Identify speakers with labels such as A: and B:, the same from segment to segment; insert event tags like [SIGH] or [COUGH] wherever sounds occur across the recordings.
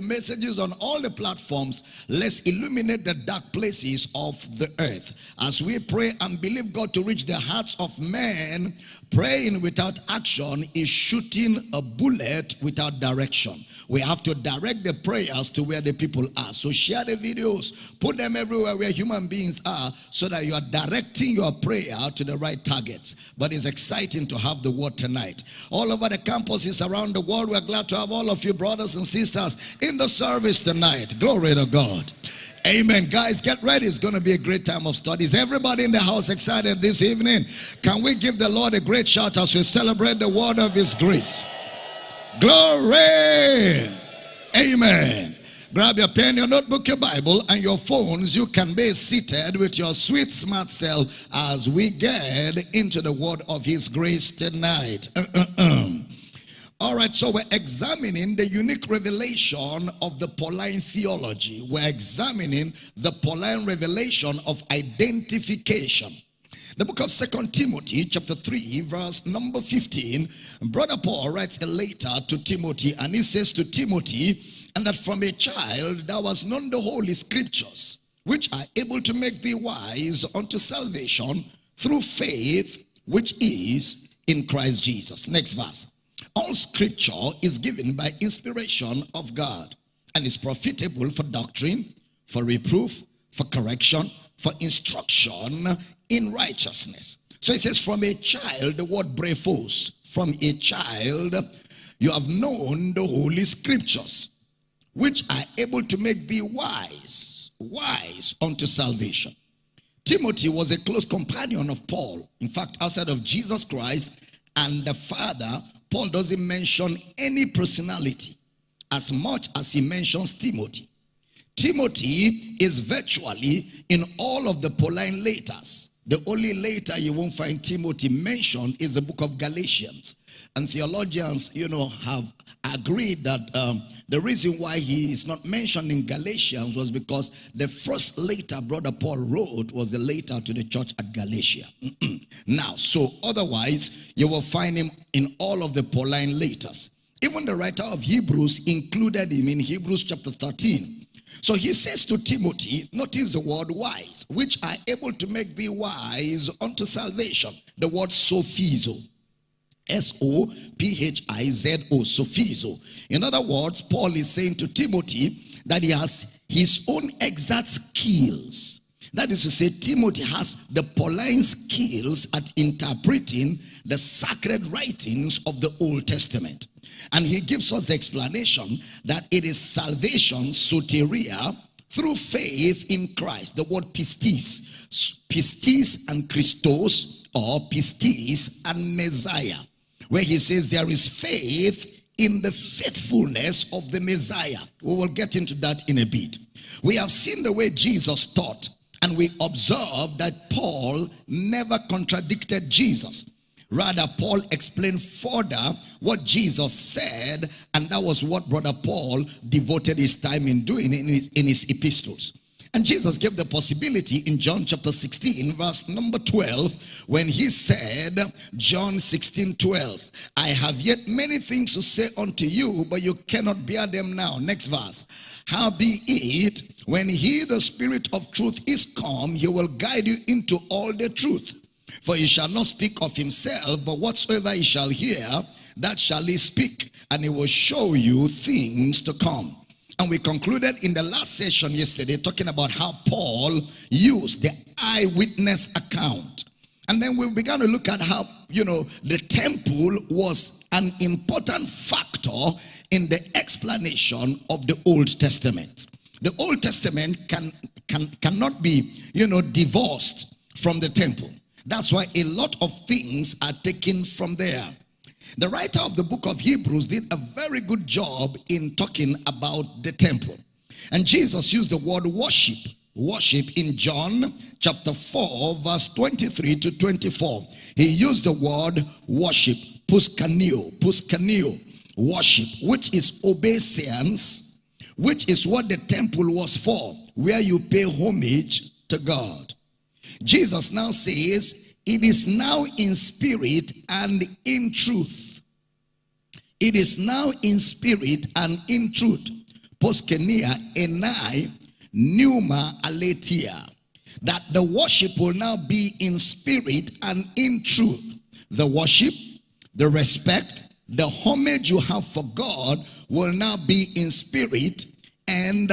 A: messages on all the platforms. Let's illuminate the dark places of the earth. As we pray and believe God to reach the hearts of men, praying without action is shooting a bullet without direction. We have to direct the prayers to where the people are. So share the videos, put them everywhere where human beings are so that you are directing your prayer to the right targets. But it's exciting to have the word tonight. All over the campuses around the world, we're glad to have all of you brothers and sisters in the service tonight. Glory to God. Amen. Guys, get ready. It's going to be a great time of studies. Everybody in the house excited this evening? Can we give the Lord a great shout as we celebrate the word of his grace? Glory. Amen. Grab your pen, your notebook, your Bible, and your phones. You can be seated with your sweet smart self as we get into the word of his grace tonight. Uh, uh, uh. All right, so we're examining the unique revelation of the Pauline theology. We're examining the Pauline revelation of identification. The book of Second Timothy, chapter 3, verse number 15. Brother Paul writes a letter to Timothy, and he says to Timothy, and that from a child thou hast known the holy scriptures, which are able to make thee wise unto salvation through faith, which is in Christ Jesus. Next verse. All scripture is given by inspiration of God and is profitable for doctrine, for reproof, for correction, for instruction in righteousness. So it says, from a child, the word brephos, from a child, you have known the holy scriptures, which are able to make thee wise, wise unto salvation. Timothy was a close companion of Paul. In fact, outside of Jesus Christ and the Father, Paul doesn't mention any personality as much as he mentions Timothy. Timothy is virtually in all of the Pauline letters. The only letter you won't find Timothy mentioned is the book of Galatians. And theologians, you know, have agreed that um, the reason why he is not mentioned in Galatians was because the first letter brother Paul wrote was the letter to the church at Galatia. [CLEARS THROAT] now, so otherwise, you will find him in all of the Pauline letters. Even the writer of Hebrews included him in Hebrews chapter 13. So he says to Timothy, notice the word wise, which are able to make thee wise unto salvation. The word sophizo. S-O-P-H-I-Z-O, sophizo. In other words, Paul is saying to Timothy that he has his own exact skills. That is to say, Timothy has the Pauline skills at interpreting the sacred writings of the Old Testament. And he gives us the explanation that it is salvation, soteria, through faith in Christ. The word pistis, pistis and Christos, or pistis and Messiah, where he says there is faith in the faithfulness of the Messiah. We will get into that in a bit. We have seen the way Jesus taught, and we observe that Paul never contradicted Jesus. Rather, Paul explained further what Jesus said, and that was what Brother Paul devoted his time in doing in his, in his epistles. And Jesus gave the possibility in John chapter 16, verse number 12, when he said, John 16, 12, I have yet many things to say unto you, but you cannot bear them now. Next verse. How be it, when he, the Spirit of truth, is come, he will guide you into all the truth. For he shall not speak of himself, but whatsoever he shall hear, that shall he speak, and he will show you things to come. And we concluded in the last session yesterday talking about how Paul used the eyewitness account. And then we began to look at how, you know, the temple was an important factor in the explanation of the Old Testament. The Old Testament can, can, cannot be, you know, divorced from the temple. That's why a lot of things are taken from there. The writer of the book of Hebrews did a very good job in talking about the temple. And Jesus used the word worship. Worship in John chapter 4 verse 23 to 24. He used the word worship. Puskanio. Puskanio. Worship. Which is obeisance. Which is what the temple was for. Where you pay homage to God. Jesus now says, it is now in spirit and in truth. It is now in spirit and in truth. poskenia, enai, pneuma, aletheia. That the worship will now be in spirit and in truth. The worship, the respect, the homage you have for God will now be in spirit and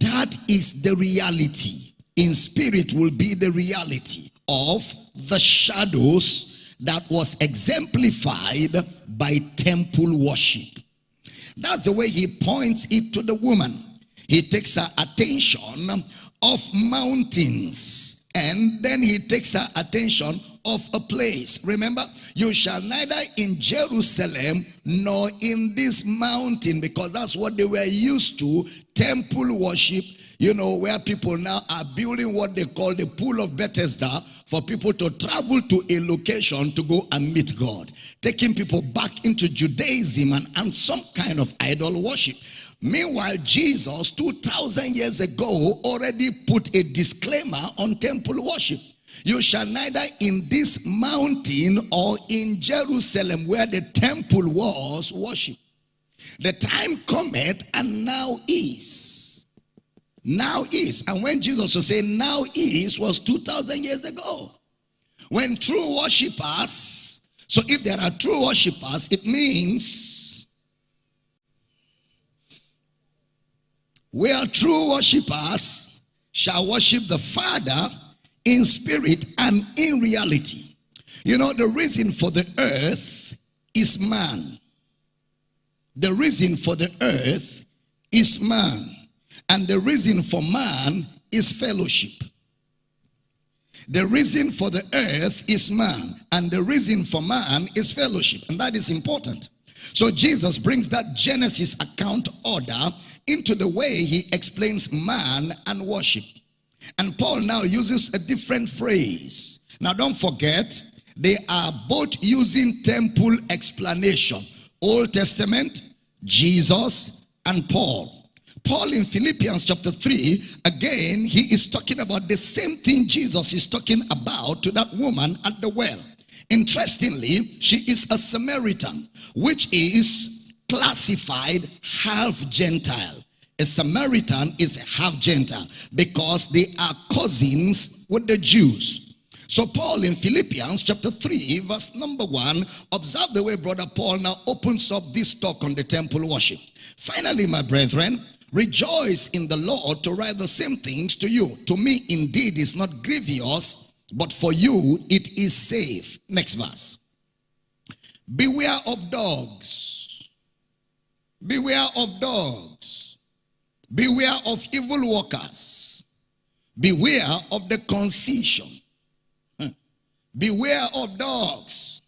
A: that is the reality. In spirit will be the reality of the shadows that was exemplified by temple worship. That's the way he points it to the woman. He takes her attention of mountains and then he takes her attention of a place. Remember, you shall neither in Jerusalem nor in this mountain because that's what they were used to, temple worship, you know, where people now are building what they call the pool of Bethesda for people to travel to a location to go and meet God. Taking people back into Judaism and, and some kind of idol worship. Meanwhile, Jesus, 2,000 years ago, already put a disclaimer on temple worship. You shall neither in this mountain or in Jerusalem where the temple was worship. The time cometh and now is. Now is. And when Jesus was saying now is was 2,000 years ago. When true worshippers, so if there are true worshippers, it means where true worshippers shall worship the Father in spirit and in reality. You know, the reason for the earth is man. The reason for the earth is man. And the reason for man is fellowship. The reason for the earth is man. And the reason for man is fellowship. And that is important. So Jesus brings that Genesis account order into the way he explains man and worship. And Paul now uses a different phrase. Now don't forget, they are both using temple explanation. Old Testament, Jesus, and Paul. Paul in Philippians chapter 3, again, he is talking about the same thing Jesus is talking about to that woman at the well. Interestingly, she is a Samaritan, which is classified half Gentile. A Samaritan is half Gentile because they are cousins with the Jews. So Paul in Philippians chapter 3 verse number 1 observe the way brother Paul now opens up this talk on the temple worship. Finally my brethren rejoice in the Lord to write the same things to you. To me indeed is not grievous but for you it is safe. Next verse. Beware of dogs. Beware of dogs Beware of evil workers. Beware of the concision. Hmm. Beware of dogs.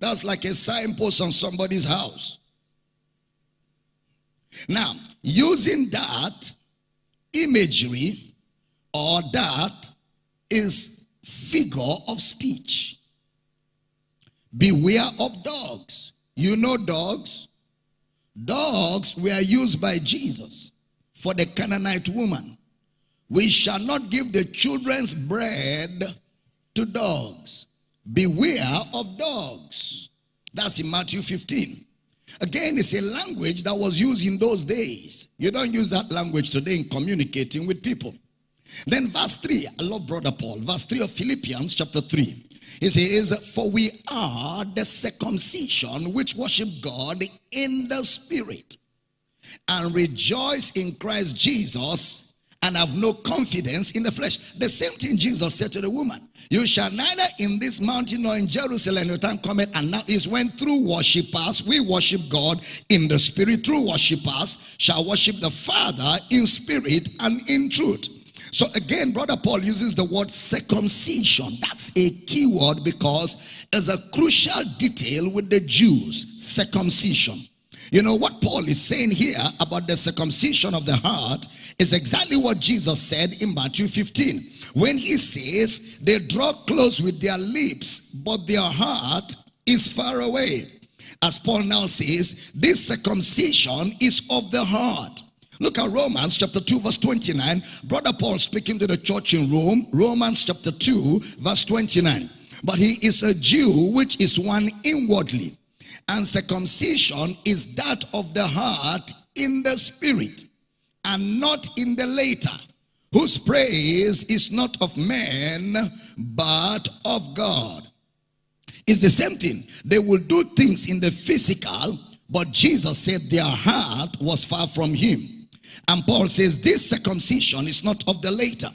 A: That's like a signpost on somebody's house. Now, using that imagery or that is figure of speech. Beware of dogs. You know dogs? Dogs were used by Jesus for the Canaanite woman. We shall not give the children's bread to dogs. Beware of dogs. That's in Matthew 15. Again, it's a language that was used in those days. You don't use that language today in communicating with people. Then verse 3, I love brother Paul. Verse 3 of Philippians chapter 3. He says, For we are the circumcision which worship God in the spirit and rejoice in Christ Jesus and have no confidence in the flesh. The same thing Jesus said to the woman. You shall neither in this mountain nor in Jerusalem your time cometh. And now is when through worshippers we worship God in the spirit. Through worshippers shall worship the Father in spirit and in truth. So again, Brother Paul uses the word circumcision. That's a key word because it's a crucial detail with the Jews. Circumcision. You know what Paul is saying here about the circumcision of the heart is exactly what Jesus said in Matthew 15. When he says they draw close with their lips, but their heart is far away. As Paul now says, this circumcision is of the heart. Look at Romans chapter 2 verse 29. Brother Paul speaking to the church in Rome. Romans chapter 2 verse 29. But he is a Jew which is one inwardly and circumcision is that of the heart in the spirit. and not in the later, whose praise is not of men, but of God. It's the same thing. They will do things in the physical, but Jesus said their heart was far from him. And Paul says this circumcision is not of the later.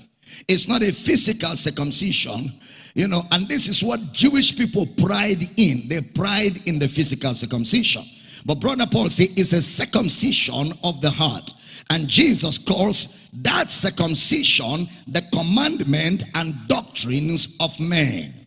A: It's not a physical circumcision, you know, and this is what Jewish people pride in. They pride in the physical circumcision. But brother Paul says it's a circumcision of the heart. And Jesus calls that circumcision the commandment and doctrines of men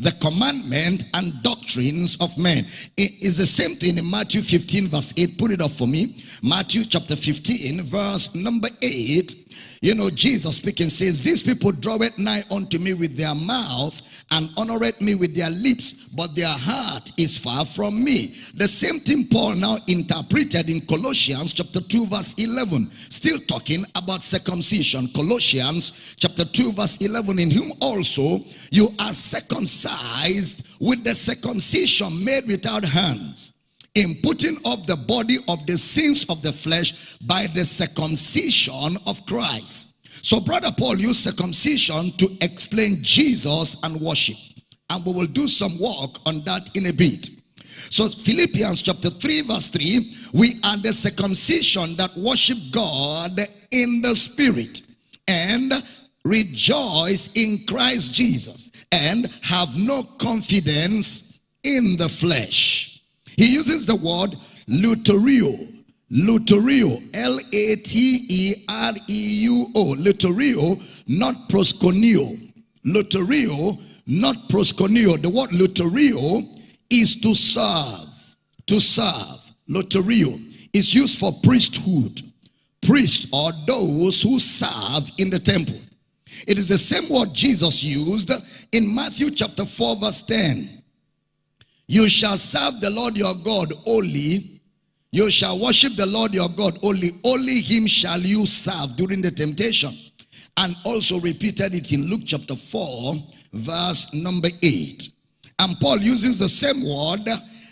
A: the commandment and doctrines of men. It is the same thing in Matthew 15 verse 8. Put it up for me. Matthew chapter 15 verse number 8. You know, Jesus speaking says, These people draw it nigh unto me with their mouth and honoreth me with their lips, but their heart is far from me. The same thing Paul now interpreted in Colossians chapter 2 verse 11. Still talking about circumcision. Colossians chapter 2 verse 11. In whom also you are circumcised with the circumcision made without hands in putting off the body of the sins of the flesh by the circumcision of Christ. So brother Paul used circumcision to explain Jesus and worship. And we will do some work on that in a bit. So Philippians chapter 3 verse 3, we are the circumcision that worship God in the spirit and rejoice in Christ Jesus and have no confidence in the flesh. He uses the word latreuo. Latreuo, L-A-T-E-R-E-U-O. Latreuo, not prosconio. Latreuo, not prosconio. The word latreuo is to serve. To serve. Latreuo is used for priesthood. Priest or those who serve in the temple. It is the same word Jesus used in Matthew chapter 4 verse 10. You shall serve the Lord your God only. You shall worship the Lord your God only. Only him shall you serve during the temptation. And also repeated it in Luke chapter 4, verse number 8. And Paul uses the same word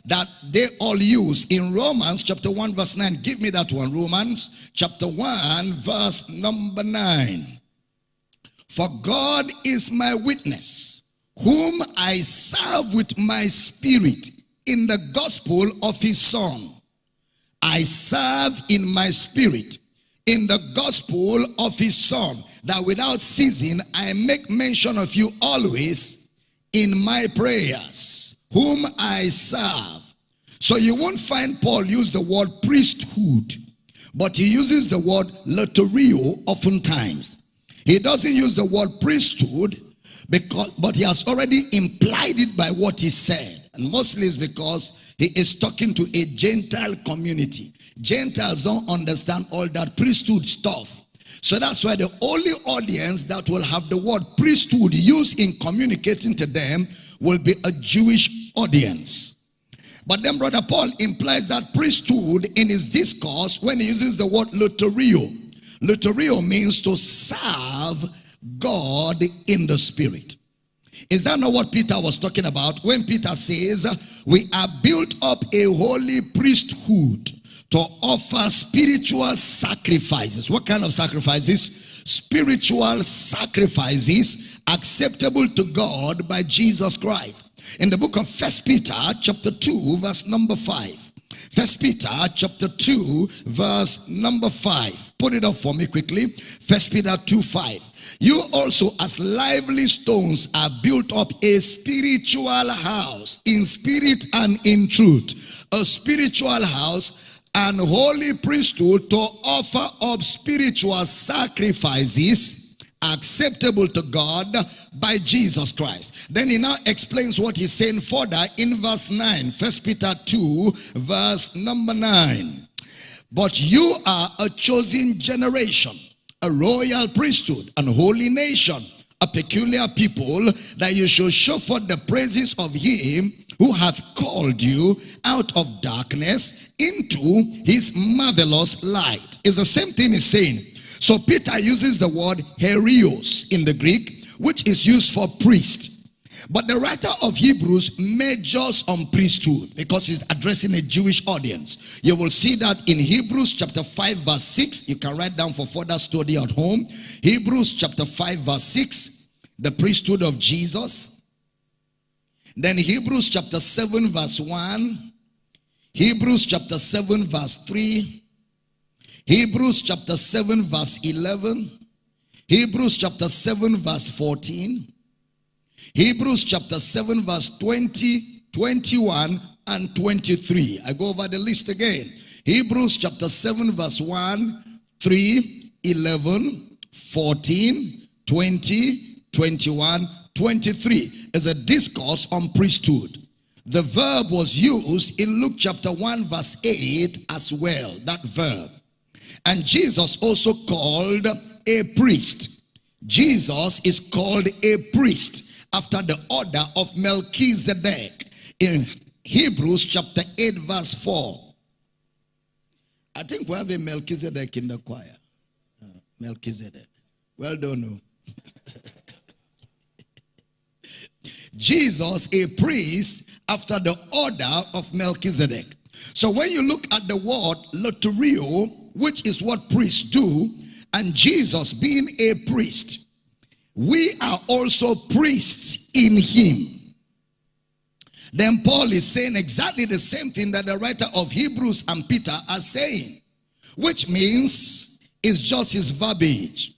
A: that they all use in Romans chapter 1 verse 9. Give me that one. Romans chapter 1 verse number 9. For God is my witness whom I serve with my spirit in the gospel of his son. I serve in my spirit in the gospel of his son that without ceasing I make mention of you always in my prayers whom I serve. So you won't find Paul use the word priesthood but he uses the word latreuo oftentimes. He doesn't use the word priesthood because, but he has already implied it by what he said. And mostly it's because he is talking to a Gentile community. Gentiles don't understand all that priesthood stuff. So that's why the only audience that will have the word priesthood used in communicating to them will be a Jewish audience. But then brother Paul implies that priesthood in his discourse when he uses the word latreuo. Latreuo means to serve God in the spirit. Is that not what Peter was talking about when Peter says, we are built up a holy priesthood to offer spiritual sacrifices. What kind of sacrifices? Spiritual sacrifices acceptable to God by Jesus Christ. In the book of First Peter chapter 2 verse number 5. First Peter chapter 2 verse number 5. Put it up for me quickly. First Peter 2 5. You also as lively stones are built up a spiritual house in spirit and in truth. A spiritual house and holy priesthood to offer up spiritual sacrifices acceptable to God by Jesus Christ. Then he now explains what he's saying further in verse 9. First Peter 2 verse number 9. But you are a chosen generation, a royal priesthood, and holy nation, a peculiar people, that you should show forth the praises of him who hath called you out of darkness into his marvelous light. It's the same thing he's saying. So Peter uses the word herios in the Greek, which is used for priest. But the writer of Hebrews majors on priesthood because he's addressing a Jewish audience. You will see that in Hebrews chapter 5 verse 6. You can write down for further study at home. Hebrews chapter 5 verse 6. The priesthood of Jesus. Then Hebrews chapter 7 verse 1. Hebrews chapter 7 verse 3. Hebrews chapter 7 verse 11. Hebrews chapter 7 verse 14. Hebrews chapter 7 verse 20, 21 and 23. I go over the list again. Hebrews chapter 7 verse 1, 3, 11, 14, 20, 21, 23 is a discourse on priesthood. The verb was used in Luke chapter 1 verse 8 as well, that verb. And Jesus also called a priest. Jesus is called a priest after the order of Melchizedek in Hebrews chapter 8 verse 4. I think we have a Melchizedek in the choir. Uh, Melchizedek. Well done. [LAUGHS] Jesus, a priest after the order of Melchizedek. So when you look at the word latreuo, which is what priests do, and Jesus being a priest, we are also priests in him. Then Paul is saying exactly the same thing that the writer of Hebrews and Peter are saying, which means it's just his verbiage.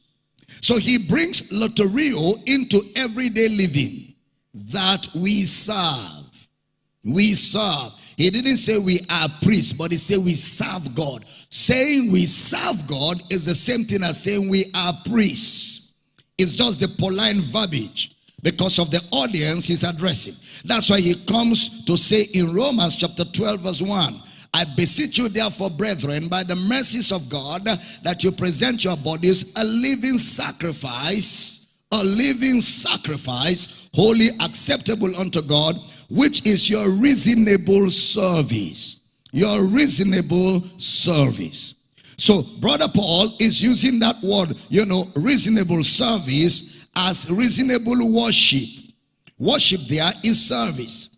A: So he brings latreuo into everyday living that we serve. We serve. He didn't say we are priests, but he said we serve God. Saying we serve God is the same thing as saying we are priests. It's just the polite verbiage because of the audience he's addressing. That's why he comes to say in Romans chapter 12 verse 1, I beseech you therefore brethren by the mercies of God that you present your bodies a living sacrifice, a living sacrifice, wholly acceptable unto God, which is your reasonable service. Your reasonable service. So brother Paul is using that word, you know, reasonable service as reasonable worship. Worship there is service.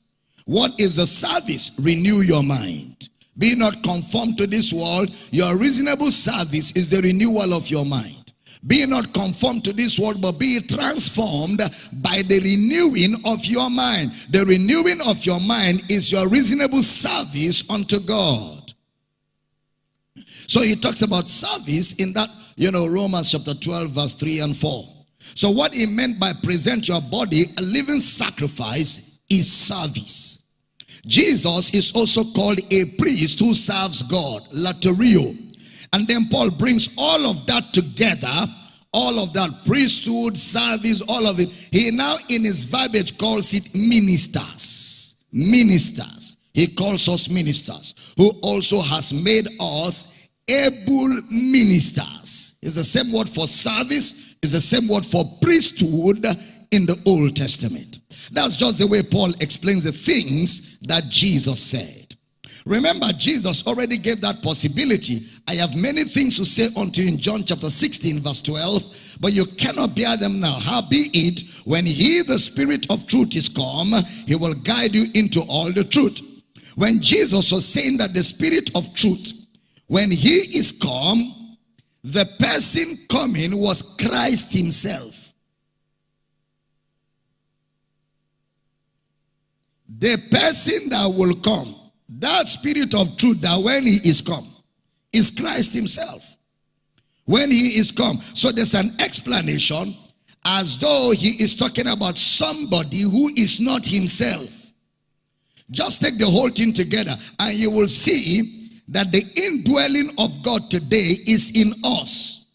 A: What is the service? Renew your mind. Be not conformed to this world. Your reasonable service is the renewal of your mind. Be not conformed to this world, but be transformed by the renewing of your mind. The renewing of your mind is your reasonable service unto God. So he talks about service in that, you know, Romans chapter 12, verse 3 and 4. So what he meant by present your body a living sacrifice is service. Jesus is also called a priest who serves God, latreuo. And then Paul brings all of that together, all of that priesthood, service, all of it. He now in his verbiage calls it ministers. Ministers. He calls us ministers who also has made us able ministers. It's the same word for service, it's the same word for priesthood in the Old Testament. That's just the way Paul explains the things that Jesus said. Remember, Jesus already gave that possibility. I have many things to say unto you in John chapter 16, verse 12, but you cannot bear them now. How be it, when he, the Spirit of truth, is come, he will guide you into all the truth. When Jesus was saying that the Spirit of truth when he is come, the person coming was Christ himself. The person that will come, that spirit of truth that when he is come, is Christ himself. When he is come. So there's an explanation as though he is talking about somebody who is not himself. Just take the whole thing together and you will see that the indwelling of God today is in us.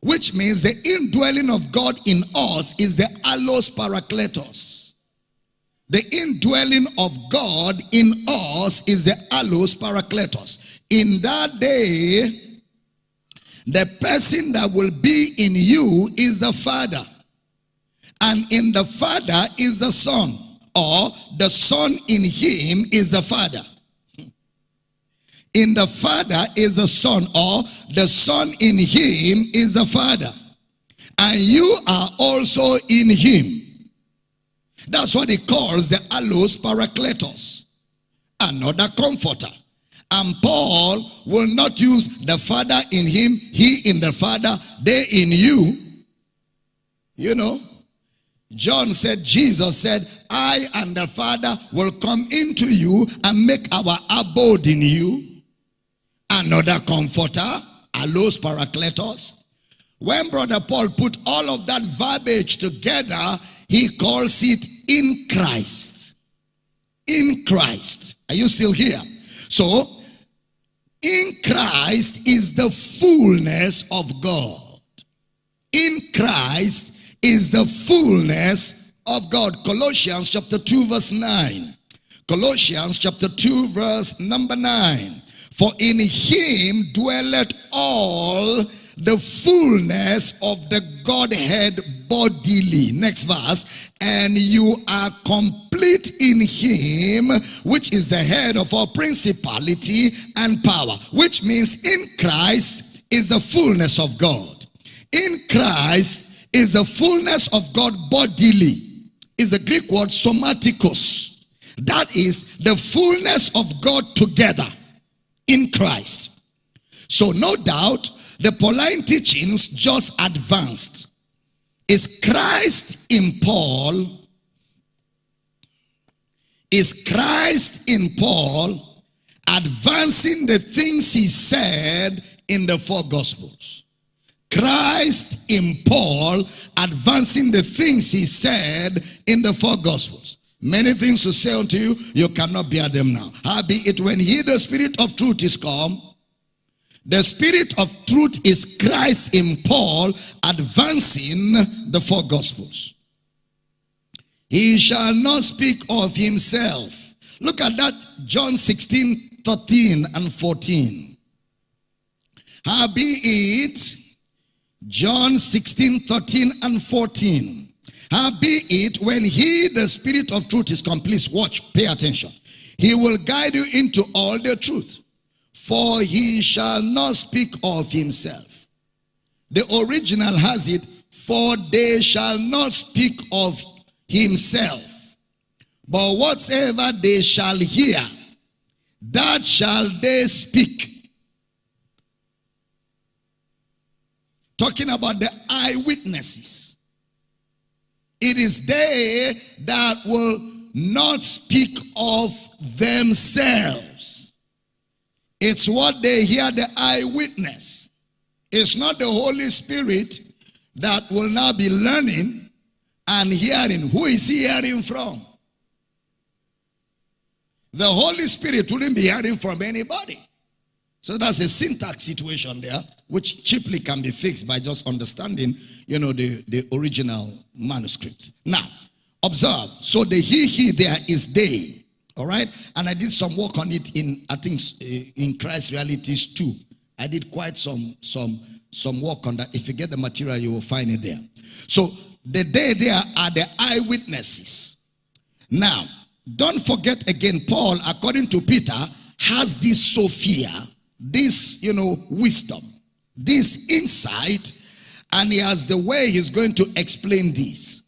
A: Which means the indwelling of God in us is the allos parakletos. The indwelling of God in us is the allos parakletos. In that day, the person that will be in you is the Father. And in the Father is the Son. Or the Son in him is the Father in the Father is the Son, or the Son in him is the Father. And you are also in him. That's what he calls the allos parakletos, another comforter. And Paul will not use the Father in him, he in the Father, they in you. You know, John said, Jesus said, I and the Father will come into you and make our abode in you. Another comforter, allos parakletos. When Brother Paul put all of that verbiage together, he calls it in Christ. In Christ. Are you still here? So, in Christ is the fullness of God. In Christ is the fullness of God. Colossians chapter 2 verse 9. Colossians chapter 2 verse number 9. For in him dwelleth all the fullness of the Godhead bodily. Next verse. And you are complete in him, which is the head of all principality and power. Which means in Christ is the fullness of God. In Christ is the fullness of God bodily. Is the Greek word somaticos. That is the fullness of God together in Christ. So no doubt the Pauline teachings just advanced. Is Christ in Paul? Is Christ in Paul advancing the things he said in the four gospels? Christ in Paul advancing the things he said in the four gospels. Many things to say unto you, you cannot bear them now. Howbeit, when he, the spirit of truth, is come, the spirit of truth is Christ in Paul advancing the four gospels. He shall not speak of himself. Look at that, John 16, 13 and 14. Howbeit, John 16, 13 and 14. Howbeit, when he, the spirit of truth is complete, watch, pay attention. He will guide you into all the truth. For he shall not speak of himself. The original has it, for they shall not speak of himself. But whatsoever they shall hear, that shall they speak. Talking about the eyewitnesses. It is they that will not speak of themselves. It's what they hear the eyewitness. It's not the Holy Spirit that will now be learning and hearing. Who is he hearing from? The Holy Spirit wouldn't be hearing from anybody. So that's a syntax situation there, which cheaply can be fixed by just understanding, you know, the, the original manuscript. Now, observe. So the he, he there is they. All right. And I did some work on it in, I think, eh, in Christ Realities too. I did quite some, some, some work on that. If you get the material, you will find it there. So the day there are the eyewitnesses. Now, don't forget again, Paul, according to Peter, has this Sophia, this, you know, wisdom, this insight, and he has the way he's going to explain this.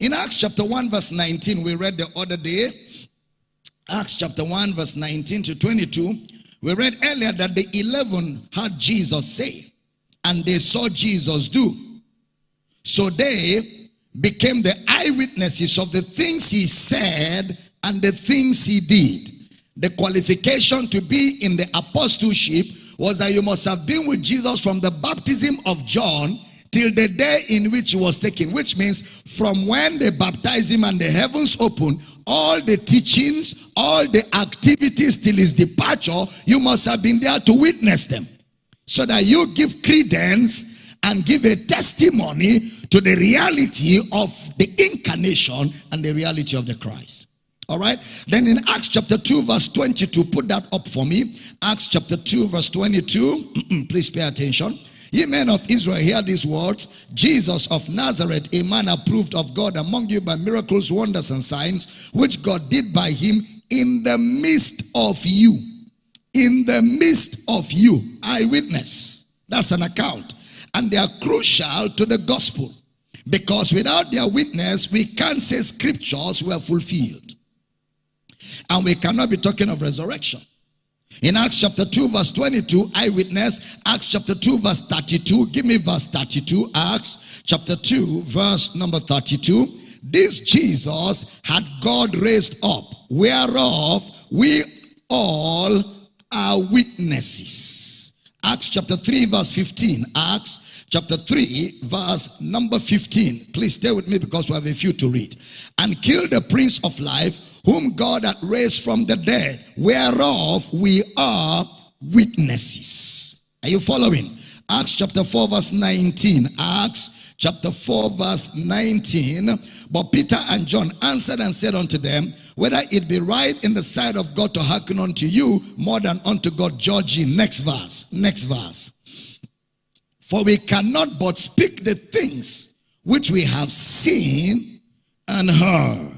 A: In Acts chapter 1, verse 19, we read the other day, Acts chapter 1 verse 19 to 22, we read earlier that the 11 heard Jesus say, and they saw Jesus do. So they became the eyewitnesses of the things he said and the things he did. The qualification to be in the apostleship was that you must have been with Jesus from the baptism of John till the day in which he was taken, which means from when they baptized him and the heavens opened, all the teachings, all the activities till his departure, you must have been there to witness them. So that you give credence and give a testimony to the reality of the incarnation and the reality of the Christ. All right. Then in Acts chapter 2, verse 22, put that up for me. Acts chapter 2, verse 22. [CLEARS THROAT] Please pay attention. Ye men of Israel, hear these words. Jesus of Nazareth, a man approved of God among you by miracles, wonders, and signs, which God did by him in the midst of you. In the midst of you. Eyewitness. That's an account. And they are crucial to the gospel. Because without their witness, we can't say scriptures were fulfilled. And we cannot be talking of resurrection. In Acts chapter 2 verse 22, eyewitness. Acts chapter 2 verse 32. Give me verse 32. Acts chapter 2 verse number 32. This Jesus had God raised up, whereof we all are witnesses. Acts chapter 3 verse 15. Acts chapter 3 verse number 15. Please stay with me because we have a few to read. And kill the prince of life whom God had raised from the dead, whereof we are witnesses. Are you following? Acts chapter 4 verse 19. Acts chapter 4 verse 19. But Peter and John answered and said unto them, whether it be right in the sight of God to hearken unto you more than unto God, judge ye. Next verse. Next verse. For we cannot but speak the things which we have seen and heard.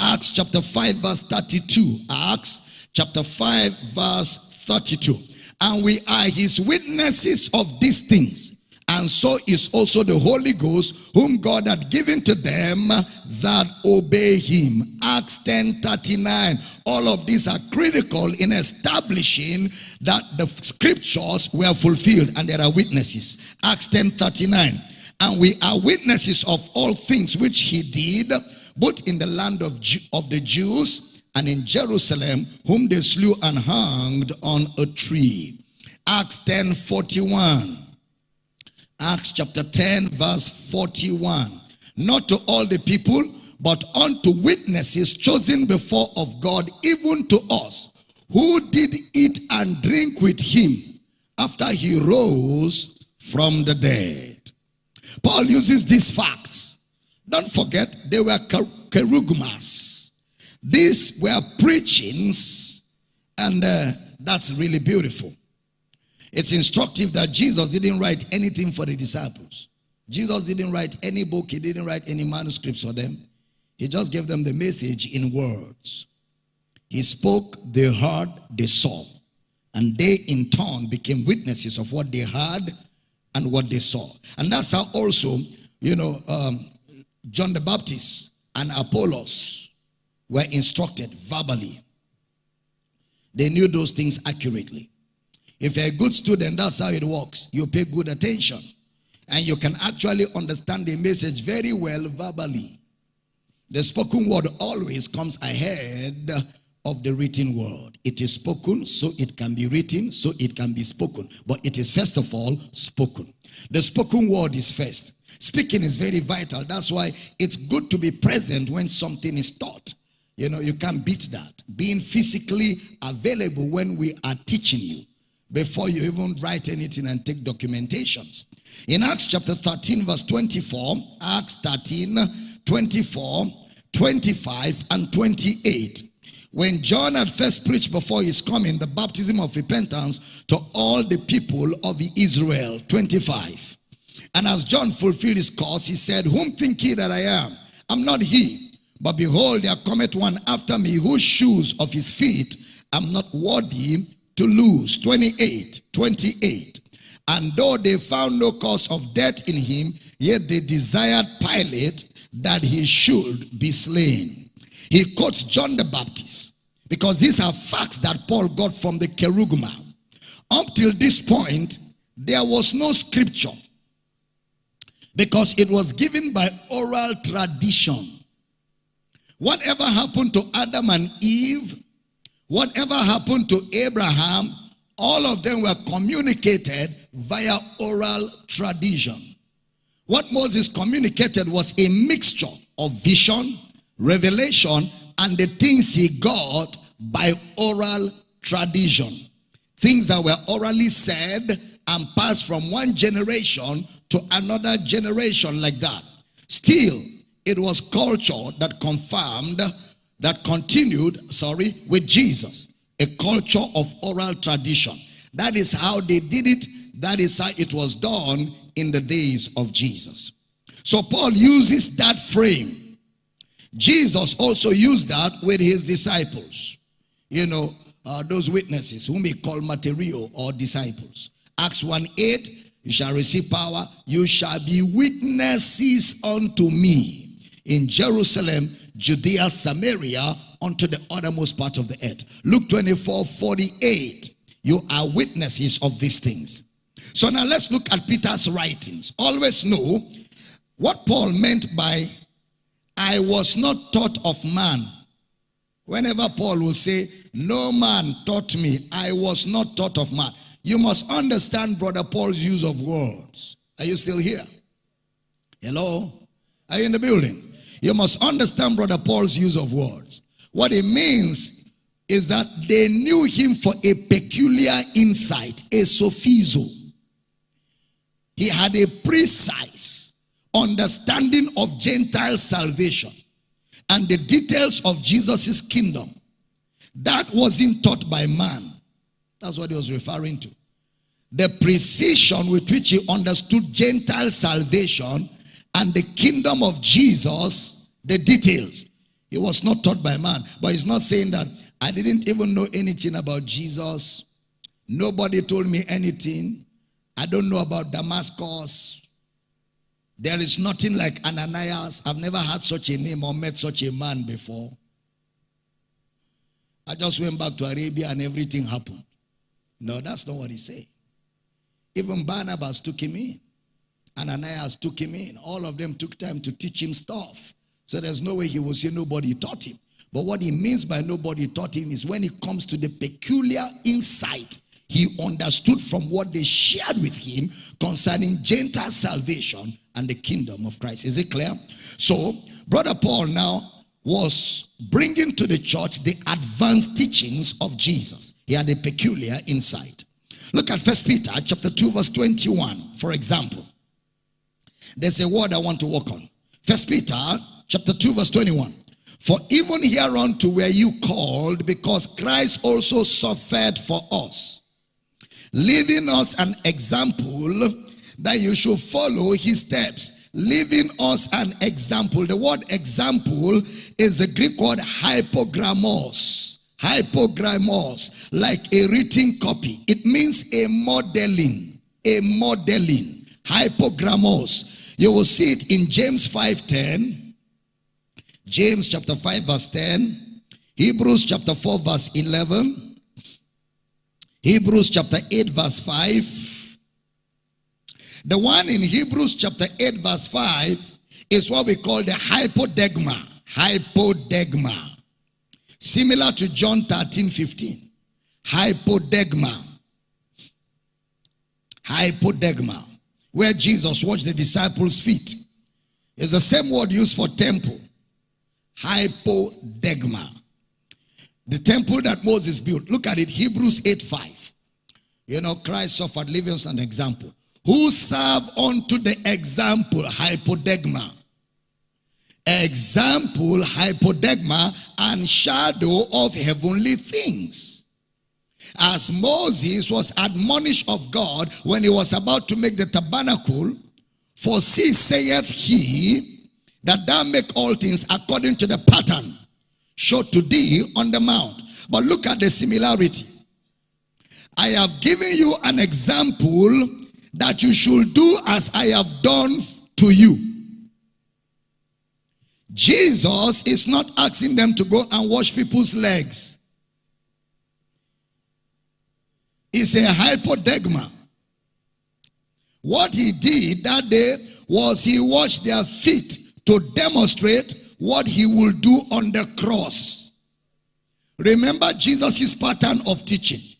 A: Acts chapter 5 verse 32. Acts chapter 5 verse 32. And we are his witnesses of these things. And so is also the Holy Ghost, whom God had given to them that obey him. Acts 10 39. All of these are critical in establishing that the scriptures were fulfilled and there are witnesses. Acts 10 39. And we are witnesses of all things which he did both in the land of, Jew, of the Jews and in Jerusalem, whom they slew and hanged on a tree. Acts 10 41. Acts chapter 10, verse 41. Not to all the people, but unto witnesses chosen before of God, even to us, who did eat and drink with him after he rose from the dead. Paul uses these facts don't forget, they were kerugmas. These were preachings, and uh, that's really beautiful. It's instructive that Jesus didn't write anything for the disciples. Jesus didn't write any book, he didn't write any manuscripts for them. He just gave them the message in words. He spoke, they heard, they saw. And they in turn became witnesses of what they heard and what they saw. And that's how also, you know, um, John the Baptist and Apollos were instructed verbally. They knew those things accurately. If you're a good student, that's how it works. You pay good attention. And you can actually understand the message very well verbally. The spoken word always comes ahead of the written word. It is spoken, so it can be written, so it can be spoken. But it is first of all spoken. The spoken word is first. Speaking is very vital. That's why it's good to be present when something is taught. You know, you can't beat that. Being physically available when we are teaching you before you even write anything and take documentations. In Acts chapter 13, verse 24, Acts 13, 24, 25, and 28. When John had first preached before his coming the baptism of repentance to all the people of Israel, 25. And as John fulfilled his course, he said, Whom think ye that I am? I'm not he. But behold, there cometh one after me, whose shoes of his feet I am not worthy to loose. 28, 28. And though they found no cause of death in him, yet they desired Pilate that he should be slain. He quotes John the Baptist because these are facts that Paul got from the Kerugma. Up till this point, there was no scripture because it was given by oral tradition. Whatever happened to Adam and Eve, whatever happened to Abraham, all of them were communicated via oral tradition. What Moses communicated was a mixture of vision, revelation, and the things he got by oral tradition. Things that were orally said and passed from one generation to another generation like that. Still, it was culture that confirmed, that continued, sorry, with Jesus. A culture of oral tradition. That is how they did it. That is how it was done in the days of Jesus. So Paul uses that frame. Jesus also used that with his disciples. You know, uh, those witnesses whom he called material or disciples. Acts 1 8 You shall receive power. You shall be witnesses unto me in Jerusalem, Judea, Samaria, unto the uttermost part of the earth. Luke 24, 48. You are witnesses of these things. So now let's look at Peter's writings. Always know what Paul meant by I was not taught of man. Whenever Paul will say, No man taught me, I was not taught of man. You must understand Brother Paul's use of words. Are you still here? Hello? Are you in the building? You must understand Brother Paul's use of words. What it means is that they knew him for a peculiar insight, a sophizo. He had a precise understanding of Gentile salvation and the details of Jesus' kingdom. That wasn't taught by man. That's what he was referring to. The precision with which he understood Gentile salvation and the kingdom of Jesus, the details. He was not taught by man. But he's not saying that I didn't even know anything about Jesus. Nobody told me anything. I don't know about Damascus. There is nothing like Ananias. I've never had such a name or met such a man before. I just went back to Arabia and everything happened. No, that's not what he said. Even Barnabas took him in. Ananias took him in. All of them took time to teach him stuff. So there's no way he will say nobody taught him. But what he means by nobody taught him is when it comes to the peculiar insight he understood from what they shared with him concerning Gentile salvation and the kingdom of Christ. Is it clear? So, Brother Paul now was bringing to the church the advanced teachings of Jesus. He had a peculiar insight. Look at First Peter chapter 2 verse 21, for example. There's a word I want to work on. First Peter chapter 2 verse 21. For even hereunto were you called because Christ also suffered for us leaving us an example that you should follow his steps leaving us an example. The word example is a greek word hypogrammos hypogrammos like a written copy. It means a modeling a modeling. Hypogrammos you will see it in james 5.10 james chapter 5 verse 10 hebrews chapter 4 verse 11 Hebrews chapter 8 verse 5. The one in Hebrews chapter 8 verse 5 is what we call the hypodegma. Hypodegma. Similar to John 13, 15. Hypodegma. Hypodegma. Where Jesus washed the disciples' feet. It's the same word used for temple. Hypodegma. The temple that Moses built. Look at it. Hebrews 8 5. You know, Christ suffered, leaving us an example. Who serve unto the example, hypodegma. Example, hypodegma, and shadow of heavenly things. As Moses was admonished of God when he was about to make the tabernacle, for see saith he that thou make all things according to the pattern showed to thee on the mount. But look at the similarity. I have given you an example that you should do as I have done to you. Jesus is not asking them to go and wash people's legs. It's a hypodegma. What he did that day was he washed their feet to demonstrate what he will do on the cross. Remember Jesus' pattern of teaching.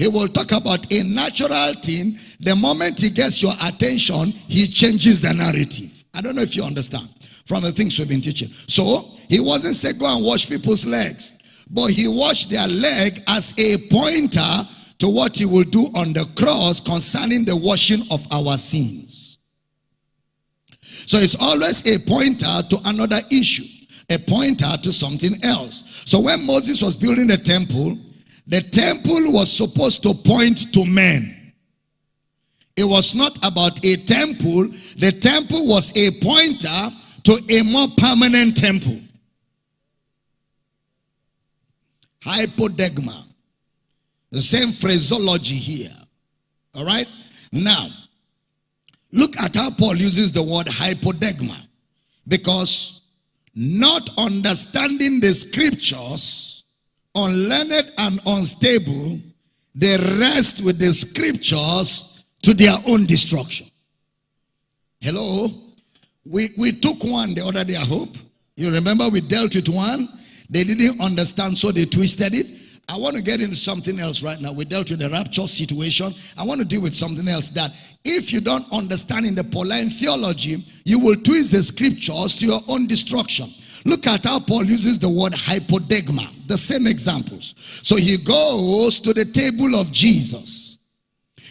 A: He will talk about a natural thing. The moment he gets your attention, he changes the narrative. I don't know if you understand from the things we've been teaching. So, he wasn't saying go and wash people's legs. But he washed their leg as a pointer to what he will do on the cross concerning the washing of our sins. So it's always a pointer to another issue, a pointer to something else. So when Moses was building the temple, the temple was supposed to point to men. It was not about a temple. The temple was a pointer to a more permanent temple. Hypodegma. The same phraseology here. All right? Now, Look at how Paul uses the word hypoderma. Because not understanding the scriptures, unlearned and unstable, they rest with the scriptures to their own destruction. Hello? We, we took one the other day, I hope. You remember we dealt with one? They didn't understand, so they twisted it. I want to get into something else right now. We dealt with the rapture situation. I want to deal with something else that if you don't understand in the Pauline theology, you will twist the scriptures to your own destruction. Look at how Paul uses the word hypoderma, the same examples. So he goes to the table of Jesus.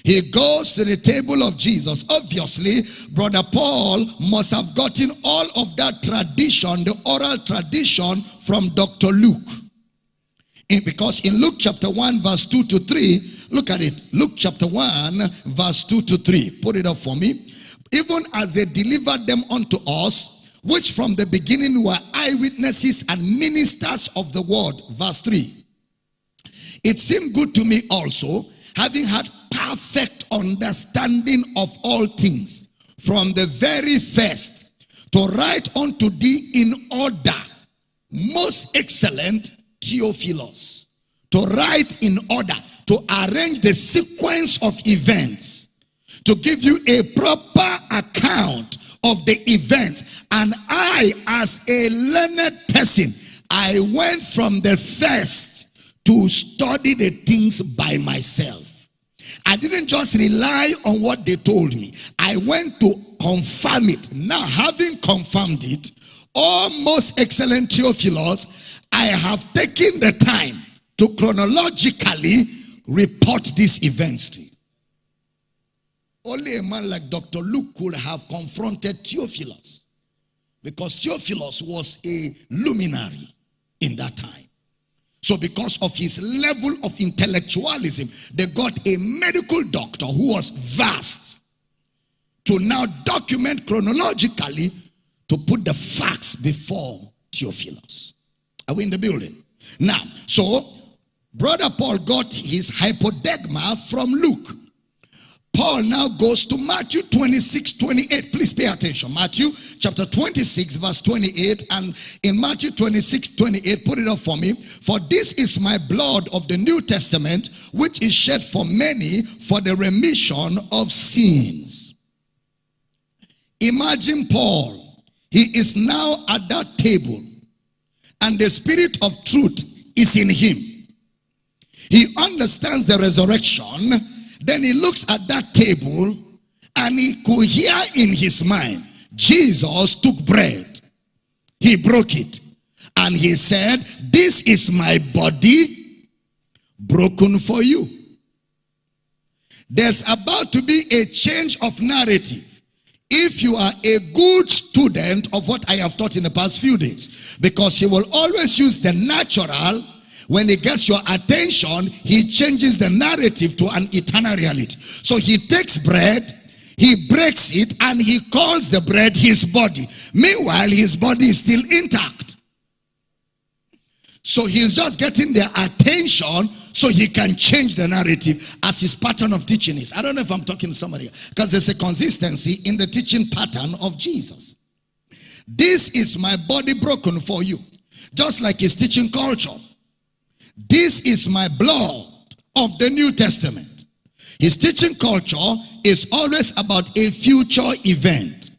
A: He goes to the table of Jesus. Obviously, Brother Paul must have gotten all of that tradition, the oral tradition from Dr. Luke. Because in Luke chapter 1 verse 2 to 3, look at it. Luke chapter 1 verse 2 to 3. Put it up for me. Even as they delivered them unto us, which from the beginning were eyewitnesses and ministers of the word. Verse 3. It seemed good to me also, having had perfect understanding of all things, from the very first, to write unto thee in order, most excellent Theophilus to write in order, to arrange the sequence of events, to give you a proper account of the event. And I, as a learned person, I went from the first to study the things by myself. I didn't just rely on what they told me. I went to confirm it. Now, having confirmed it, O most excellent Theophilus, I have taken the time to chronologically report these events to you. Only a man like Dr. Luke could have confronted Theophilus because Theophilus was a luminary in that time. So because of his level of intellectualism, they got a medical doctor who was vast to now document chronologically to put the facts before Theophilus. Are we in the building? Now, so brother Paul got his hypoderma from Luke. Paul now goes to Matthew 26, 28. Please pay attention. Matthew chapter 26, verse 28. And in Matthew 26, 28, put it up for me. For this is my blood of the New Testament, which is shed for many for the remission of sins. Imagine Paul. He is now at that table and the spirit of truth is in him. He understands the resurrection. Then he looks at that table and he could hear in his mind, Jesus took bread. He broke it. And he said, this is my body broken for you. There's about to be a change of narrative. If you are a good student of what I have taught in the past few days, because he will always use the natural, when he gets your attention, he changes the narrative to an eternal reality. So he takes bread, he breaks it, and he calls the bread his body. Meanwhile, his body is still intact. So he's just getting their attention so he can change the narrative as his pattern of teaching is. I don't know if I'm talking to somebody because there's a consistency in the teaching pattern of Jesus. This is my body broken for you. Just like his teaching culture. This is my blood of the New Testament. His teaching culture is always about a future event.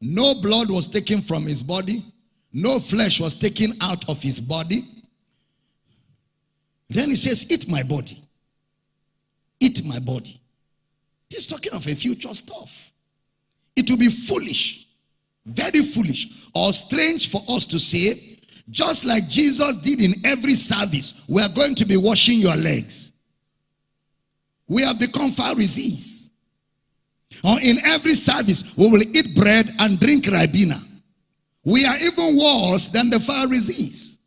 A: No blood was taken from his body. No flesh was taken out of his body. Then he says, eat my body. Eat my body. He's talking of a future stuff. It will be foolish, very foolish, or strange for us to say, just like Jesus did in every service, we are going to be washing your legs. We have become Pharisees. Or in every service, we will eat bread and drink Ribena. We are even worse than the Pharisees.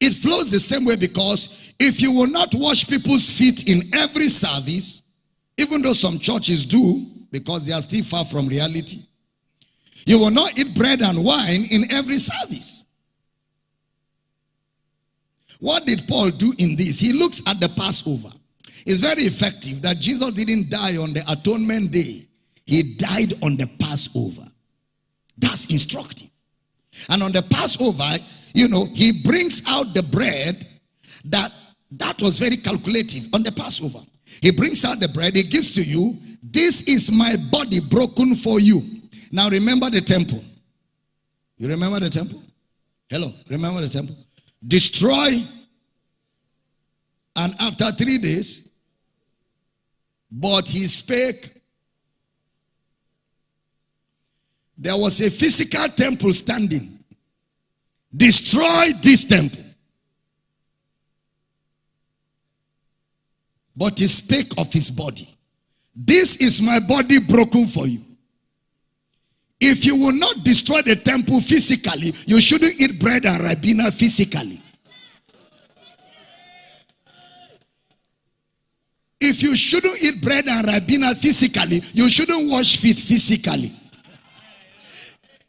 A: It flows the same way because if you will not wash people's feet in every service, even though some churches do, because they are still far from reality, you will not eat bread and wine in every service. What did Paul do in this? He looks at the Passover. It's very effective that Jesus didn't die on the atonement day. He died on the Passover. That's instructive. And on the Passover, you know, he brings out the bread that that was very calculative on the Passover. He brings out the bread, he gives to you. This is my body broken for you. Now remember the temple. You remember the temple? Hello, remember the temple? Destroy. And after three days, but he spake. There was a physical temple standing. Destroy this temple. But he spake of his body. This is my body broken for you. If you will not destroy the temple physically, you shouldn't eat bread and ribena physically. If you shouldn't eat bread and ribena physically, you shouldn't wash feet physically.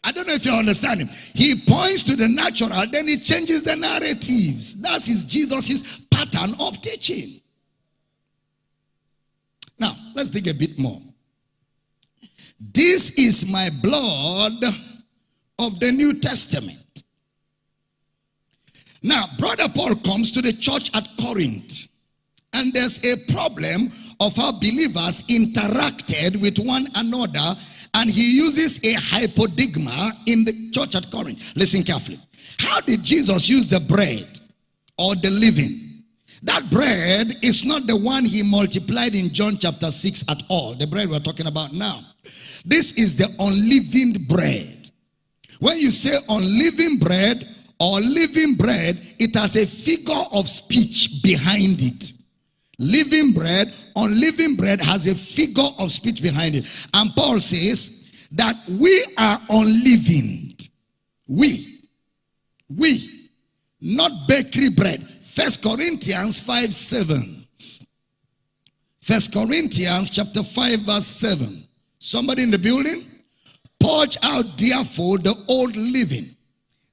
A: I don't know if you understand him. He points to the natural, then he changes the narratives. That's his Jesus' pattern of teaching. Now, let's dig a bit more. This is my blood of the New Testament. Now, Brother Paul comes to the church at Corinth, and there's a problem of how believers interacted with one another, and he uses a hypodigma in the church at Corinth. Listen carefully. How did Jesus use the bread or the living? That bread is not the one he multiplied in John chapter 6 at all, the bread we're talking about now. This is the unleavened bread. When you say unleavened bread or living bread, it has a figure of speech behind it. Living bread, unleavened bread has a figure of speech behind it. And Paul says that we are unleavened. We. We. Not bakery bread. First Corinthians 5 7. First Corinthians chapter 5 verse 7. Somebody in the building? Purge out therefore the old living,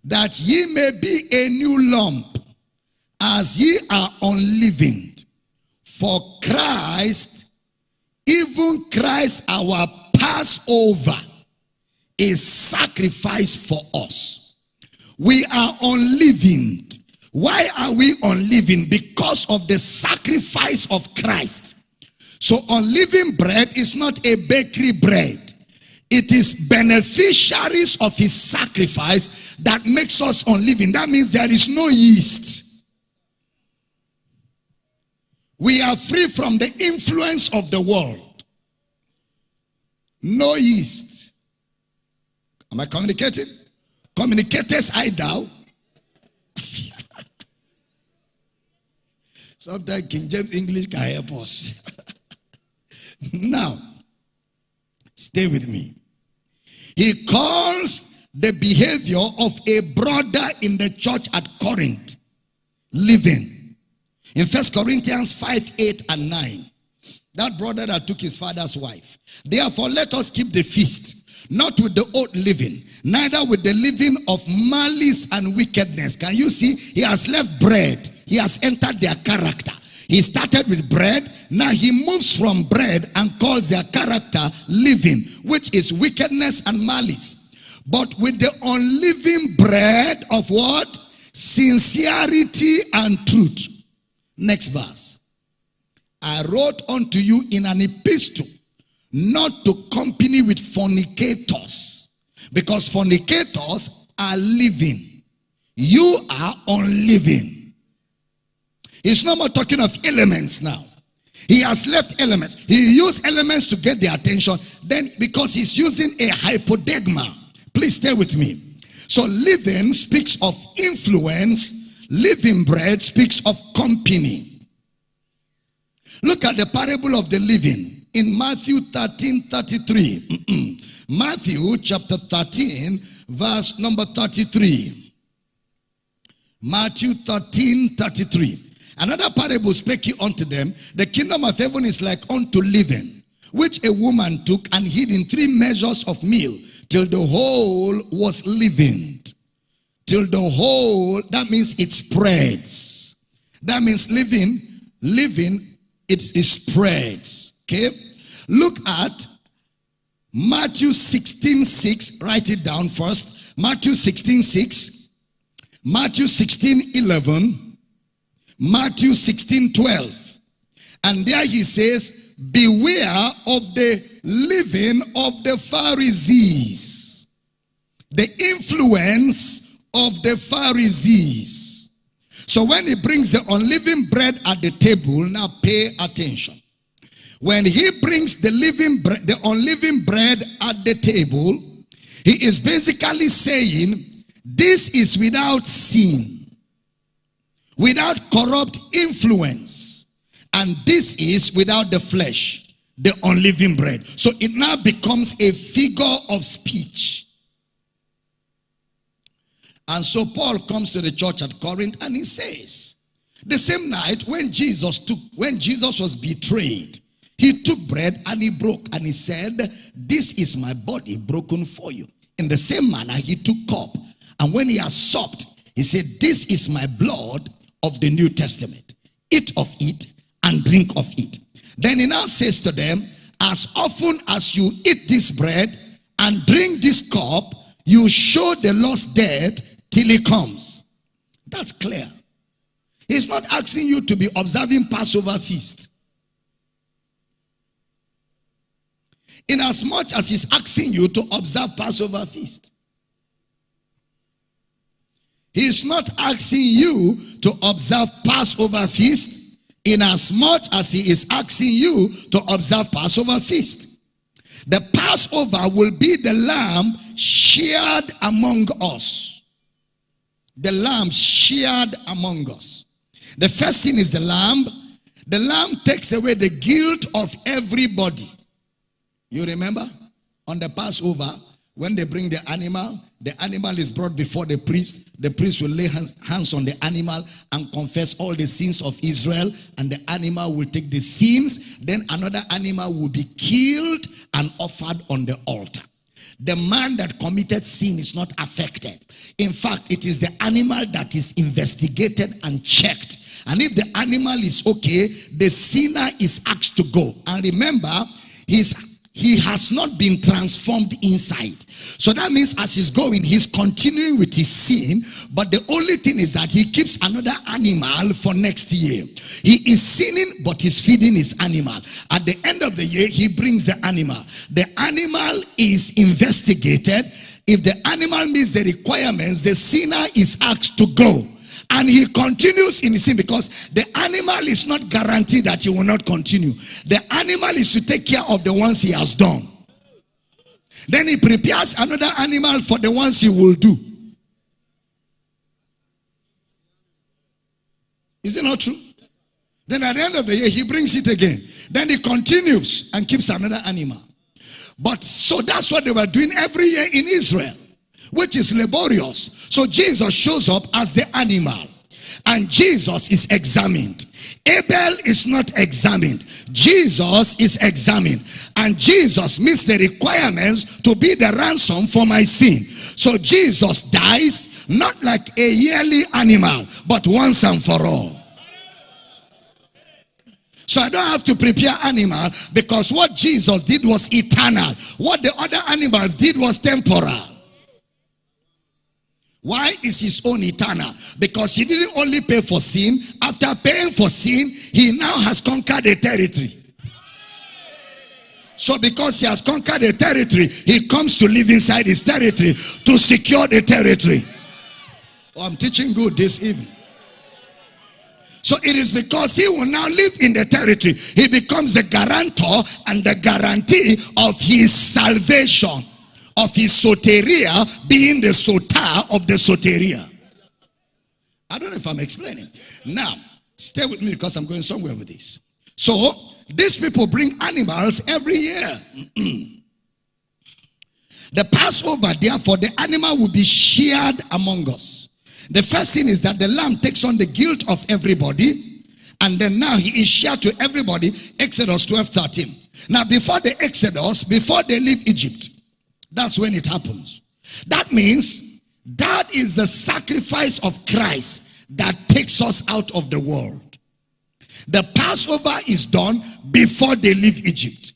A: that ye may be a new lump, as ye are unleavened. For Christ, even Christ our Passover, is sacrificed for us. We are unleavened. Why are we unleavened? Because of the sacrifice of Christ. So unleavened bread is not a bakery bread. It is beneficiaries of his sacrifice that makes us unleavened. That means there is no yeast. We are free from the influence of the world. No yeast. Am I communicating? Communicators I doubt. [LAUGHS] Sometimes King James English can help us. [LAUGHS] Now, stay with me. He calls the behavior of a brother in the church at Corinth living. In First Corinthians 5, 8 and 9. That brother that took his father's wife. Therefore, let us keep the feast, not with the old living, neither with the living of malice and wickedness. Can you see? He has left bread. He has entered their character. He started with bread. Now he moves from bread and calls their character living, which is wickedness and malice. But with the unliving bread of what? Sincerity and truth. Next verse. I wrote unto you in an epistle not to company with fornicators because fornicators are living. You are unliving. He's no more talking of elements now. He has left elements. He used elements to get their attention. Then, because he's using a hypodigma. Please stay with me. So, living speaks of influence. Living bread speaks of company. Look at the parable of the living in Matthew 13 33. Matthew chapter 13, verse number 33. Matthew 13 33. Another parable spake he unto them, the kingdom of heaven is like unto living, which a woman took and hid in three measures of meal, till the whole was leavened. Till the whole, that means it spreads. That means living, living it, it spreads. Okay? Look at Matthew 16, 6. Write it down first. Matthew 16, 6. Matthew 16, 11. Matthew 16, 12. And there he says, Beware of the living of the Pharisees, the influence of the Pharisees. So when he brings the unleavened bread at the table, now pay attention. When he brings the living the unleavened bread at the table, he is basically saying, this is without sin, without corrupt influence, and this is without the flesh, the unleavened bread. So it now becomes a figure of speech. And so Paul comes to the church at Corinth and he says, the same night when Jesus took, when Jesus was betrayed, he took bread and he broke and he said, This is my body broken for you. In the same manner, he took cup. And when he had supped, he said, This is my blood of the New Testament. Eat of it and drink of it. Then he now says to them, As often as you eat this bread and drink this cup, you show the Lord's death till he comes. That's clear. He's not asking you to be observing Passover feast. in as much as he's asking you to observe Passover feast. He's not asking you to observe Passover feast in as much as he is asking you to observe Passover feast. The Passover will be the lamb shared among us. The lamb shared among us. The first thing is the lamb. The lamb takes away the guilt of everybody. You remember? On the Passover, when they bring the animal, the animal is brought before the priest. The priest will lay hands on the animal and confess all the sins of Israel. And the animal will take the sins. Then another animal will be killed and offered on the altar. The man that committed sin is not affected. In fact, it is the animal that is investigated and checked. And if the animal is okay, the sinner is asked to go. And remember, his he has not been transformed inside. So that means as he's going, he's continuing with his sin. But the only thing is that he keeps another animal for next year. He is sinning, but he's feeding his animal. At the end of the year, he brings the animal. The animal is investigated. If the animal meets the requirements, the sinner is asked to go. And he continues in sin because the animal is not guaranteed that he will not continue. The animal is to take care of the ones he has done. Then he prepares another animal for the ones he will do. Is it not true? Then at the end of the year, he brings it again. Then he continues and keeps another animal. But so that's what they were doing every year in Israel which is laborious. So Jesus shows up as the animal and Jesus is examined. Abel is not examined. Jesus is examined. And Jesus meets the requirements to be the ransom for my sin. So Jesus dies not like a yearly animal, but once and for all. So I don't have to prepare animal because what Jesus did was eternal. What the other animals did was temporal. Why is his own eternal? Because he didn't only pay for sin. After paying for sin, he now has conquered the territory. So because he has conquered the territory, he comes to live inside his territory to secure the territory. Oh, I'm teaching good this evening. So it is because he will now live in the territory. He becomes the guarantor and the guarantee of his salvation of his soteria being the soter of the soteria. I don't know if I'm explaining. Now, stay with me because I'm going somewhere with this. So, these people bring animals every year. [CLEARS THROAT] the Passover, therefore, the animal will be shared among us. The first thing is that the lamb takes on the guilt of everybody. And then now he is shared to everybody. Exodus 12 13. Now, before the Exodus, before they leave Egypt, that's when it happens. That means that is the sacrifice of Christ that takes us out of the world. The Passover is done before they leave Egypt.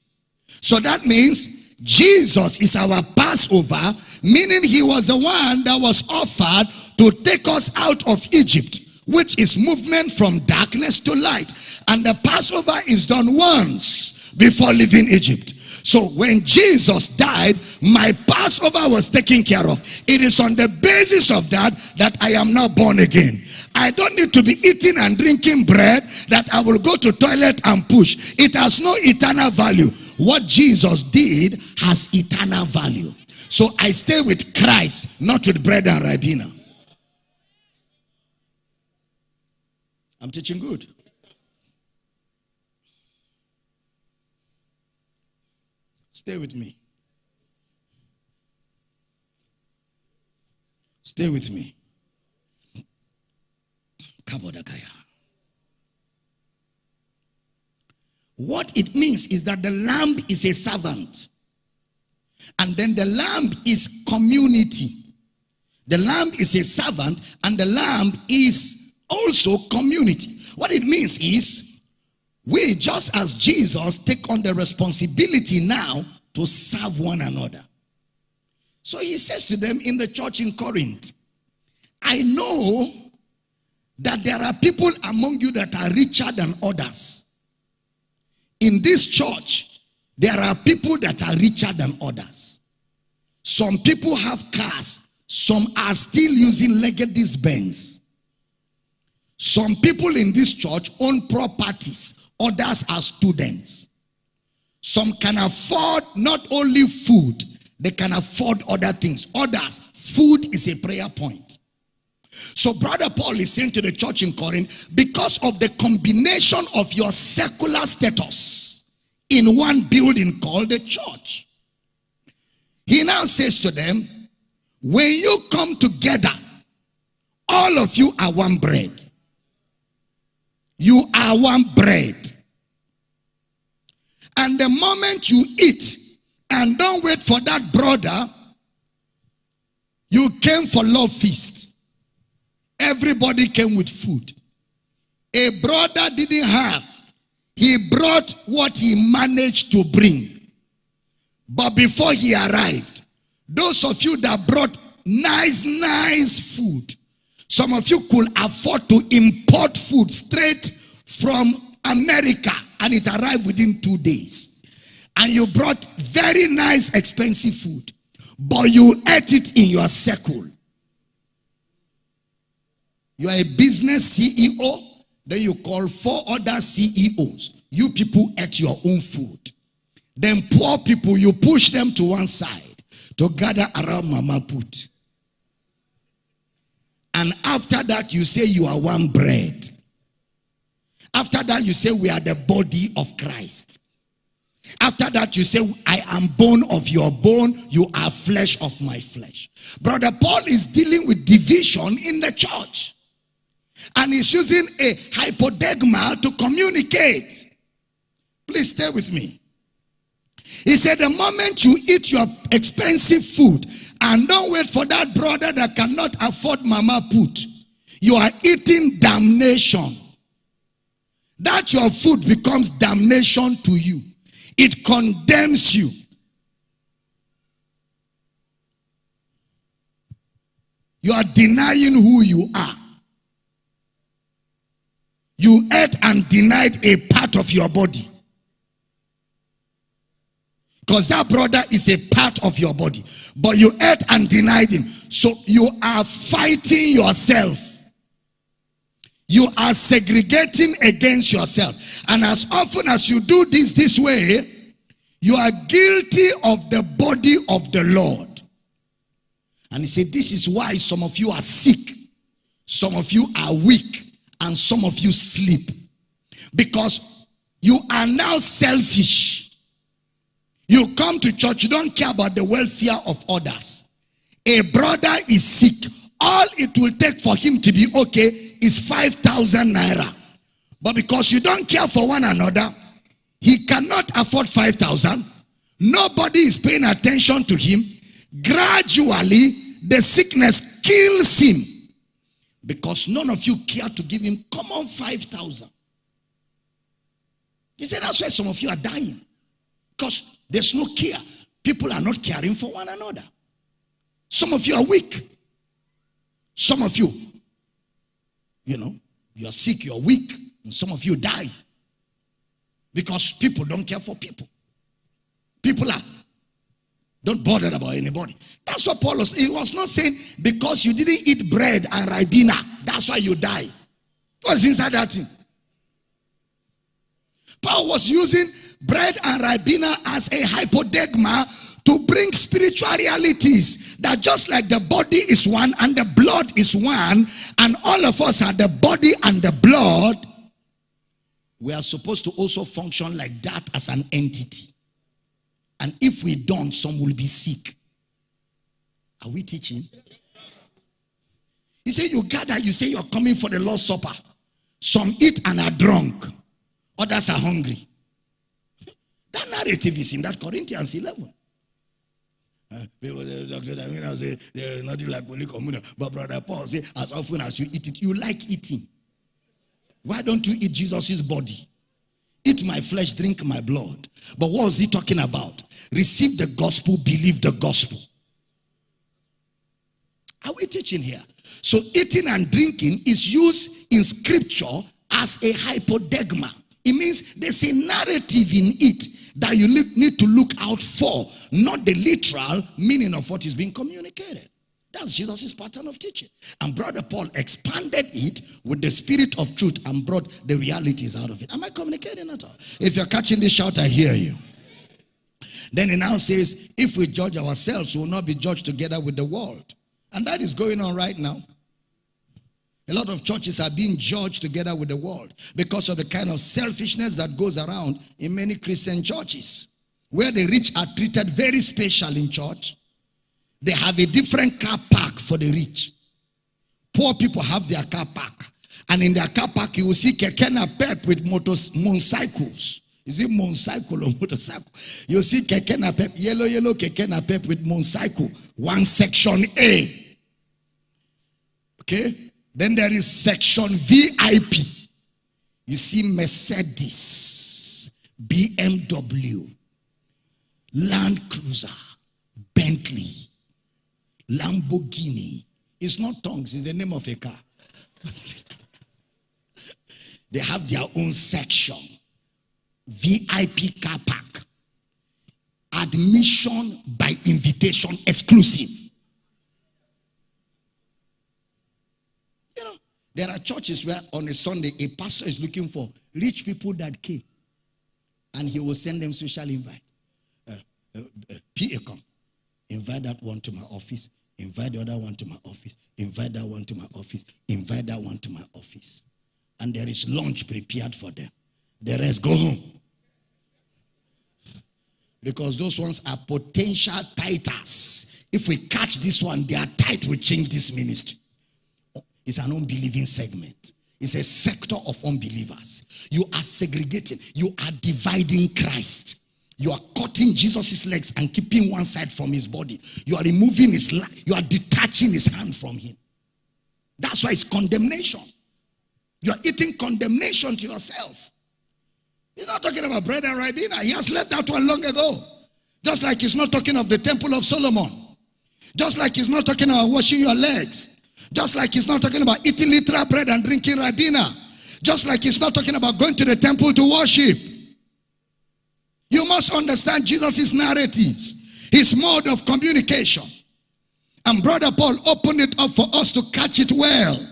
A: So that means Jesus is our Passover, meaning he was the one that was offered to take us out of Egypt, which is movement from darkness to light. And the Passover is done once before leaving Egypt. So when Jesus died, my Passover was taken care of. It is on the basis of that that I am now born again. I don't need to be eating and drinking bread that I will go to toilet and push. It has no eternal value. What Jesus did has eternal value. So I stay with Christ, not with bread and Ribena. I'm teaching good. Stay with me. Stay with me. Kabodakaya. What it means is that the lamb is a servant. And then the lamb is community. The lamb is a servant and the lamb is also community. What it means is we, just as Jesus, take on the responsibility now to serve one another. So he says to them in the church in Corinth, I know that there are people among you that are richer than others. In this church, there are people that are richer than others. Some people have cars, some are still using Legacy Benz. Some people in this church own properties Others are students. Some can afford not only food, they can afford other things. Others, food is a prayer point. So brother Paul is saying to the church in Corinth, because of the combination of your secular status in one building called the church. He now says to them, when you come together, all of you are one bread. You are one bread. And the moment you eat and don't wait for that brother, you came for love feast. Everybody came with food. A brother didn't have. He brought what he managed to bring. But before he arrived, those of you that brought nice, nice food, some of you could afford to import food straight from America and it arrived within two days. And you brought very nice, expensive food, but you ate it in your circle. You are a business CEO, then you call four other CEOs. You people ate your own food. Then poor people, you push them to one side to gather around Mama Put. And after that, you say you are one bread. After that, you say, We are the body of Christ. After that, you say, I am bone of your bone, you are flesh of my flesh. Brother Paul is dealing with division in the church. And he's using a hypoderma to communicate. Please stay with me. He said, The moment you eat your expensive food and don't wait for that brother that cannot afford mama put, you are eating damnation that your food becomes damnation to you. It condemns you. You are denying who you are. You ate and denied a part of your body. Because that brother is a part of your body. But you ate and denied him. So you are fighting yourself you are segregating against yourself. And as often as you do this this way, you are guilty of the body of the Lord. And he said, This is why some of you are sick, some of you are weak, and some of you sleep. Because you are now selfish. You come to church, you don't care about the welfare of others. A brother is sick. All it will take for him to be okay is 5,000 naira. But because you don't care for one another, he cannot afford 5,000. Nobody is paying attention to him. Gradually, the sickness kills him because none of you care to give him common 5,000. He said, That's why some of you are dying. Because there's no care. People are not caring for one another. Some of you are weak. Some of you, you know, you're sick, you're weak, and some of you die because people don't care for people. People are don't bother about anybody. That's what Paul was. He was not saying because you didn't eat bread and ribena, that's why you die. What's inside that thing? Paul was using bread and ribena as a hypoderma to bring spiritual realities that just like the body is one and the blood is one, and all of us are the body and the blood, we are supposed to also function like that as an entity. And if we don't, some will be sick. Are we teaching? He said, You gather, you say you're coming for the Lord's Supper. Some eat and are drunk, others are hungry. That narrative is in that Corinthians 11. Uh, people say, Dr. Damina say, there's nothing like Holy Communion. But Brother Paul say, as often as you eat it, you like eating. Why don't you eat Jesus' body? Eat my flesh, drink my blood. But what was he talking about? Receive the gospel, believe the gospel. Are we teaching here? So eating and drinking is used in scripture as a hypoderma. It means there's a narrative in it that you need to look out for, not the literal meaning of what is being communicated. That's Jesus' pattern of teaching. And Brother Paul expanded it with the spirit of truth and brought the realities out of it. Am I communicating at all? If you're catching this shout, I hear you. Then he now says, if we judge ourselves, we will not be judged together with the world. And that is going on right now. A lot of churches are being judged together with the world because of the kind of selfishness that goes around in many Christian churches. Where the rich are treated very special in church, they have a different car park for the rich. Poor people have their car park. And in their car park, you will see Keke NAPEP with motorcycles. Is it motorcycle or [LAUGHS] motorcycle? You see Pep, yellow, yellow Keke NAPEP with motorcycle. One section A. Okay? Then there is section VIP. You see Mercedes, BMW, Land Cruiser, Bentley, Lamborghini. It's not tongues, it's the name of a car. [LAUGHS] they have their own section. VIP car park. Admission by invitation exclusive. You know, there are churches where on a Sunday a pastor is looking for rich people that came and he will send them special invite. Uh, uh, uh, PA come. Invite that one to my office. Invite the other one to my office. Invite that one to my office. Invite that one to my office. And there is lunch prepared for them. The rest go home. Because those ones are potential titles. If we catch this one, their tithe will change this ministry. It's an unbelieving segment. It's a sector of unbelievers. You are segregating, you are dividing Christ. You are cutting Jesus' legs and keeping one side from his body. You are removing his life. you are detaching his hand from him. That's why it's condemnation. You are eating condemnation to yourself. He's not talking about bread and ribena. He has left that one long ago. Just like he's not talking of the temple of Solomon. Just like he's not talking about washing your legs. Just like he's not talking about eating literal bread and drinking ribena. Just like he's not talking about going to the temple to worship. You must understand Jesus' narratives, his mode of communication. And Brother Paul opened it up for us to catch it well.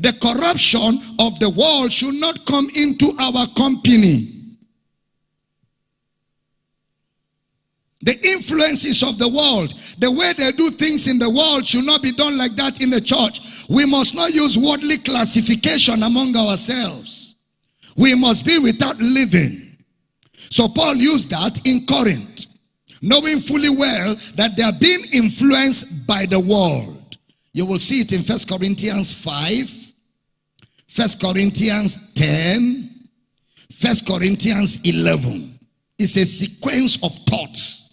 A: The corruption of the world should not come into our company. The influences of the world, the way they do things in the world should not be done like that in the church. We must not use worldly classification among ourselves. We must be without living. So Paul used that in Corinth, knowing fully well that they are being influenced by the world. You will see it in First Corinthians 5, First Corinthians 10, First Corinthians 11. It's a sequence of thoughts.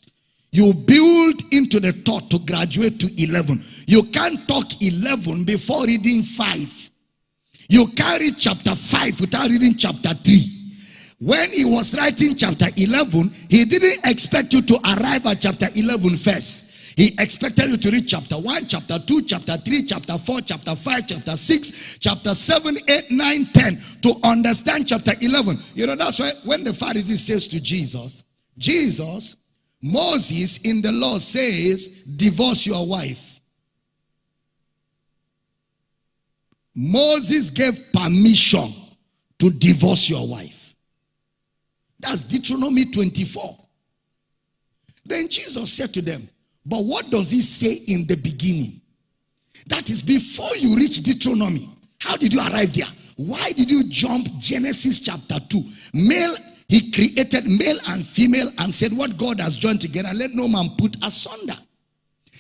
A: You build into the thought to graduate to 11. You can't talk 11 before reading 5. You can't read chapter 5 without reading chapter 3. when he was writing chapter 11, he didn't expect you to arrive at chapter 11 first. He expected you to read chapter 1, chapter 2, chapter 3, chapter 4, chapter 5, chapter 6, chapter 7, 8, 9, 10 to understand chapter 11. You know, that's why when the Pharisee says to Jesus, Jesus, Moses in the law says, divorce your wife. Moses gave permission to divorce your wife. That's Deuteronomy 24. Then Jesus said to them, But what does he say in the beginning? That is before you reach Deuteronomy. How did you arrive there? Why did you jump Genesis chapter 2? Male, he created male and female and said, What God has joined together, let no man put asunder.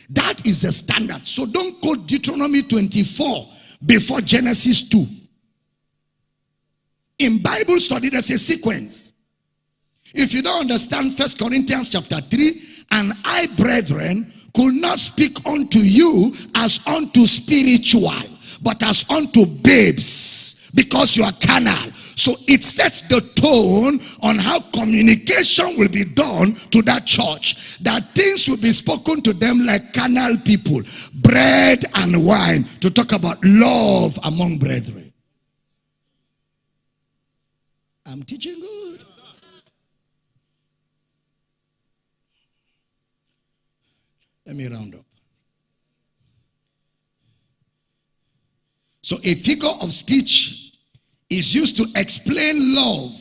A: That is the standard. So don't quote Deuteronomy 24 before Genesis 2. In Bible study, there's a sequence. If you don't understand First Corinthians chapter 3, and I, brethren, could not speak unto you as unto spiritual, but as unto babes, because you are carnal. So it sets the tone on how communication will be done to that church. That things will be spoken to them like carnal people, bread and wine, to talk about love among brethren. I'm teaching good. Let me round up. So a figure of speech is used to explain love,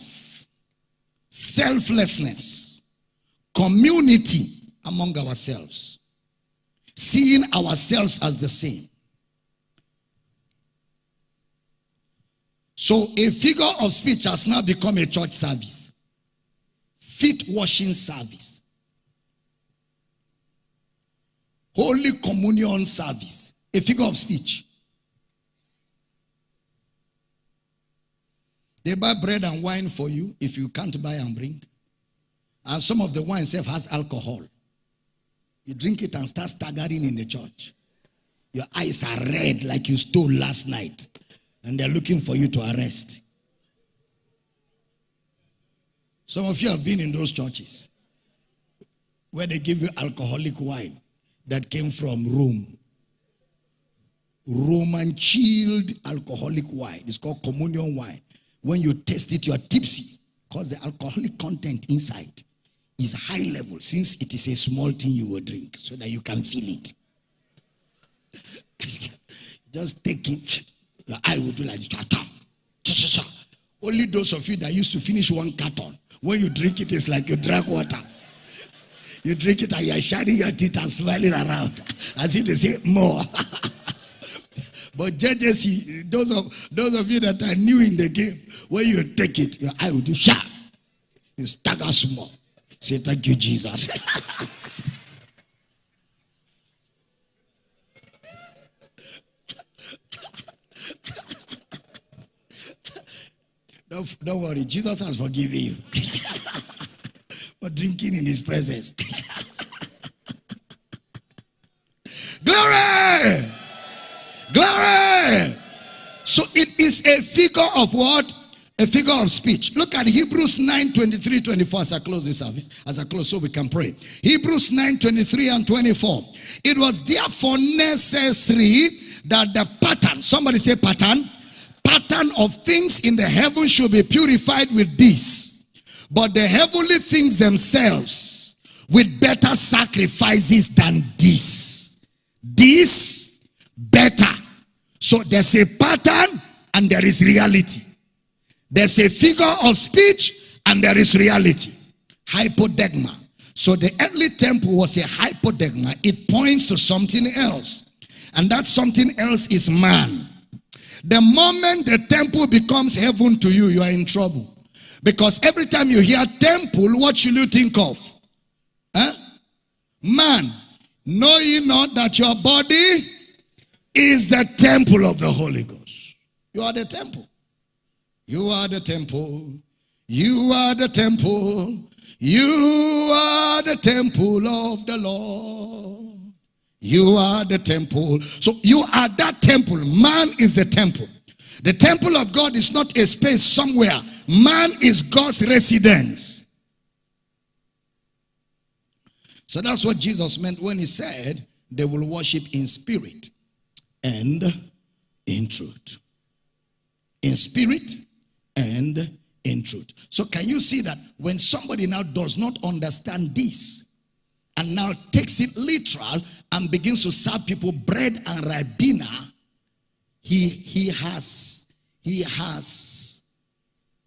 A: selflessness, community among ourselves, seeing ourselves as the same. So a figure of speech has now become a church service, feet washing service. Holy Communion service, a figure of speech. They buy bread and wine for you if you can't buy and bring. And some of the wine self has alcohol. You drink it and start staggering in the church. Your eyes are red like you stole last night. And they're looking for you to arrest. Some of you have been in those churches where they give you alcoholic wine that came from Rome. Roman chilled alcoholic wine. It's called communion wine. When you taste it, you are tipsy because the alcoholic content inside is high level since it is a small thing you will drink so that you can feel it. [LAUGHS] Just take it. Your eye will do like this. [LAUGHS] Only those of you that used to finish one carton, when you drink it, it's like you drank water. [LAUGHS] You drink it and you're shining your teeth and smiling around as if they say more. But JJC, those of those of you that are new in the game, when you take it, your eye will do sharp. You stagger small. Say thank you, Jesus. [LAUGHS] don't, don't worry, Jesus has forgiven you. [LAUGHS] for drinking in his presence. [LAUGHS] Glory! Glory! So it is a figure of what? A figure of speech. Look at Hebrews 9 23 24 as I close this service, as I close so we can pray. Hebrews 9 23 and 24. It was therefore necessary that the pattern, somebody say pattern, pattern of things in the heaven should be purified with this but the heavenly things themselves with better sacrifices than this. This better. So there's a pattern and there is reality. There's a figure of speech and there is reality. Hypodeigma. So the earthly temple was a hypodeigma. It points to something else. And that something else is man. The moment the temple becomes heaven to you, you are in trouble. Because every time you hear temple, what should you think of? Huh? Man, know ye not that your body is the temple of the Holy Ghost? You are the temple. You are the temple. You are the temple. You are the temple of the Lord. You are the temple. So you are that temple. Man is the temple. The temple of God is not a space somewhere Man is God's residence. So that's what Jesus meant when he said they will worship in spirit and in truth. In spirit and in truth. So can you see that when somebody now does not understand this and now takes it literal and begins to serve people bread and ribena, he he has he has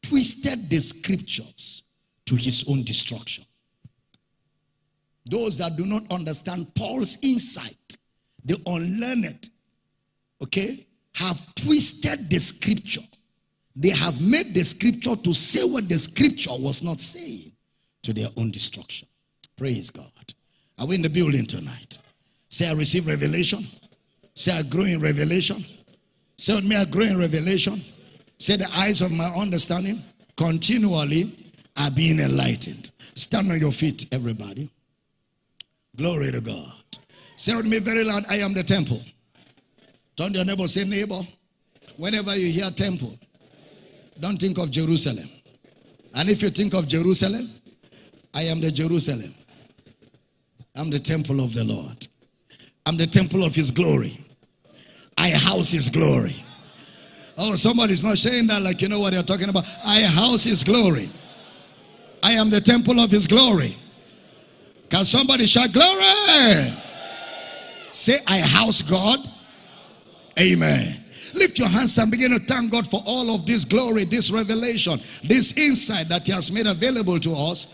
A: twisted the scriptures to his own destruction. Those that do not understand Paul's insight, the unlearned, okay, have twisted the scripture. They have made the scripture to say what the scripture was not saying to their own destruction. Praise God. Are we in the building tonight? Say, I receive revelation. Say, I grow in revelation. Say with me, I grow in revelation. Say, the eyes of my understanding continually are being enlightened. Stand on your feet, everybody. Glory to God. Say with me very loud, I am the temple. Turn to your neighbor, say, neighbor, whenever you hear temple, don't think of Jerusalem. And if you think of Jerusalem, I am the Jerusalem. I'm the temple of the Lord. I'm the temple of his glory. I house his glory. Oh, somebody's not saying that like you know what they're talking about. I house his glory. I am the temple of his glory. Can somebody shout glory? Say, I house God. Amen. Lift your hands and begin to thank God for all of this glory, this revelation, this insight that He has made available to us.